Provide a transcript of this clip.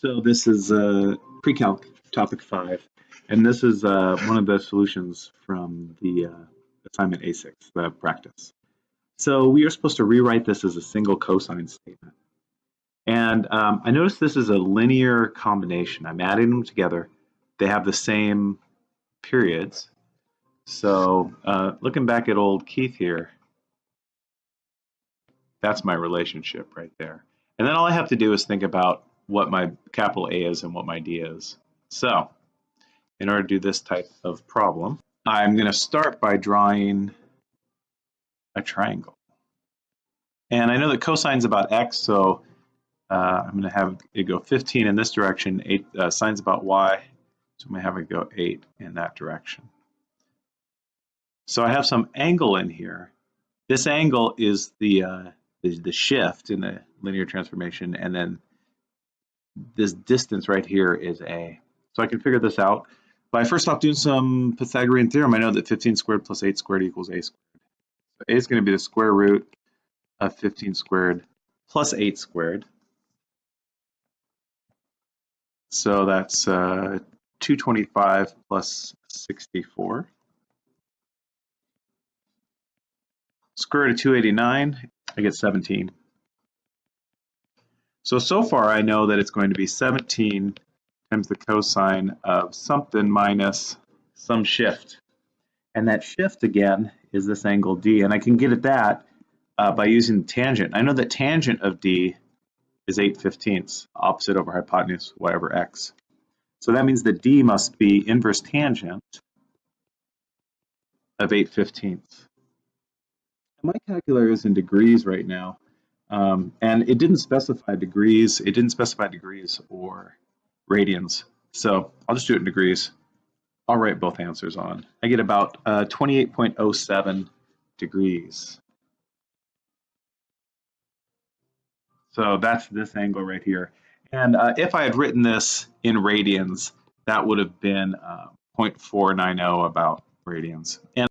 So this is uh, pre-calc topic five, and this is uh, one of the solutions from the uh, assignment A6, the practice. So we are supposed to rewrite this as a single cosine statement. And um, I notice this is a linear combination. I'm adding them together. They have the same periods. So uh, looking back at old Keith here, that's my relationship right there. And then all I have to do is think about what my capital A is and what my D is. So in order to do this type of problem, I'm going to start by drawing a triangle. And I know that cosine is about x, so uh, I'm going to have it go 15 in this direction, 8 uh, sine's about y, so I'm going to have it go 8 in that direction. So I have some angle in here. This angle is the, uh, the, the shift in the linear transformation, and then this distance right here is a. So I can figure this out by first off doing some Pythagorean theorem. I know that 15 squared plus 8 squared equals a squared. So a is going to be the square root of 15 squared plus 8 squared. So that's uh, 225 plus 64. Square root of 289, I get 17. So, so far I know that it's going to be 17 times the cosine of something minus some shift. And that shift again is this angle D. And I can get at that uh, by using tangent. I know that tangent of D is 8 fifteenths, opposite over hypotenuse y over x. So that means that D must be inverse tangent of 8 fifteenths. My calculator is in degrees right now. Um, and it didn't specify degrees, it didn't specify degrees or radians. So I'll just do it in degrees. I'll write both answers on. I get about uh, 28.07 degrees. So that's this angle right here. And uh, if I had written this in radians, that would have been uh, 0.490 about radians. And